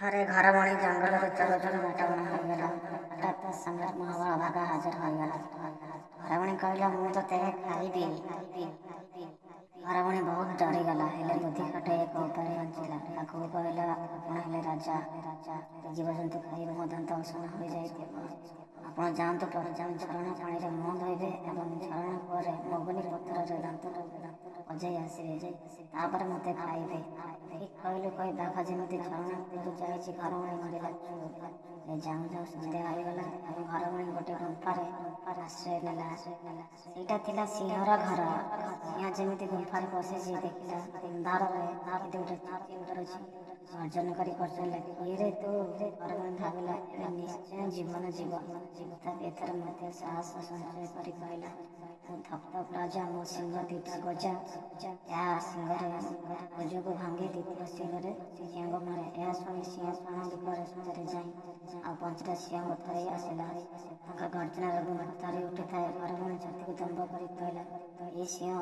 ଥରେ ଘର ଭଣି ଜଙ୍ଗଲରୁ ଚଲୁ ଚଲୁ ମେଟାବଣ ହୋଇଗଲା ହଠାତ୍ ସମ୍ରାଟ ମହାବଳ ଭାଗା ହାଜର ହୋଇଗଲା ଘରବଣୀ କହିଲା ମୁଁ ତ ତେବେ ଖାଇବି ଘରବଣୀ ବହୁତ ଡରିଗଲା ହେଲେ ବୁଦ୍ଧି ଖଟେଇ ଏକ ଉପାୟ ବଞ୍ଚିଲା ଆଗକୁ କହିଲା ଆପଣ ହେଲେ ରାଜା ରାଜା ଜୀବଜନ୍ତୁ ଖାଇବ ମୋ ଦାନ୍ତ ଉଷଣ ହୋଇଯାଇଥିବ ଆପଣ ଯାଆନ୍ତୁ ପରେ ଯାଉ ଝରଣା ପାଣିରେ ମୁହଁ ଅଜେଇ ଆସିବେ ତାପରେ ମୋତେ ଖାଇବେ କହିଲୁ କହି ବାଘ ଯେମିତି ଝରଣା କୁଦୁ ଯାଇଛି ଘରମଣି ମାରିଲା ଏ ଯାଉଁ ଯାଉଁ ସନ୍ଧ୍ୟା ହୋଇଗଲା ଆଉ ଘରମଣି ଗୋଟେ ଗୁମ୍ଫାରେ ଆଶ୍ରୟ ନେଲା ସେଇଟା ଥିଲା ସିଂହର ଘର ସିଂହ ଯେମିତି ଗୁମ୍ଫାରେ ପଶିଛି ଦେଖିଲା ଅନ୍ଧାରରେ କିନ୍ତୁ ଗୋଟେ ଚୁଟି ଉଡ଼ୁଛି ଗର୍ଜନ କରି ଗର୍ଜନିଲା କିଏରେ ତୁ ଘରମଣି ଭାବିଲା ନିଶ୍ଚୟ ଜୀବନ ଜୀବନ ତଥାପି ଏଥର ମୋତେ ସାହସ ସଞ୍ଚୟ କରି କହିଲା अब राजा मो सिंह दीटा गजा ଏହା ସିଂହରେ ଭୁଜକୁ ଭାଙ୍ଗି ଦ୍ୱିତୀୟ ସିଂହରେ ସିଂହଙ୍କୁ ମାରେ ଏହା ଶୁଣି ସିଂହ ସ୍ଥାନ ଦ୍ୱୀପରେ ସୂଚାରେ ଯାଇ ଆଉ ପଞ୍ଚରେ ସିଂହଙ୍କୁ ଥରେଇ ଆସିଲା ତାଙ୍କ ଗର୍ଜନା ରୋଗ ଥରି ଉଠିଥାଏ ପରମୁଣି ଛାତିକୁ ଦମ୍ଭ କରି କହିଲା ଏ ସିଂହ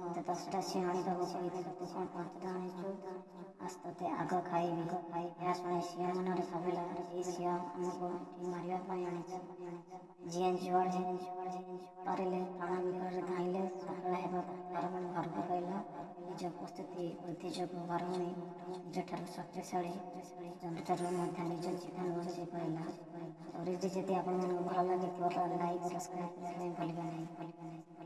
ମୋତେ ଦଶଟା ସିଂହ ଆଣିବାକୁ କହିଥିଲୁ ତୁ କ'ଣ ପଞ୍ଚଟା ଆଣିଛୁ ଆସ ତୋତେ ଆଗ ଖାଇବି ଏହା ଶୁଣି ସିଂହ ମନରେ ଭାବିଲା ଏ ସିଂହ ଆମକୁ ମାରିବା ପାଇଁ ଆଣିଛି ଯିଏ ଯୁଆଡ଼େ ପାରିଲେ ପ୍ରାଣ ବିକଳରେ ವಿಜಯ ಪ್ರಸ್ತುತಿ ಉದ್ದೇಶಕ್ಕೂ ಹೊರಮಿ ಜಠರ ಶಕ್ತಿಶಾಳಿ ಜನଠାରୁ ମଧ୍ୟ ନିଜ ଜୀବନ ବଞ୍ଚେଇ ପାରିଲା ଷ୍ଟୋରିଜ୍ ଯଦି ଆପଣମାନଙ୍କୁ ଭଲ ଲାଗିଥିବ ତ ଲାଇକ୍ ସବସ୍କ୍ରାଇବ୍ କରିବା ପାଇଁ ଭୁଲିବେ ନାହିଁ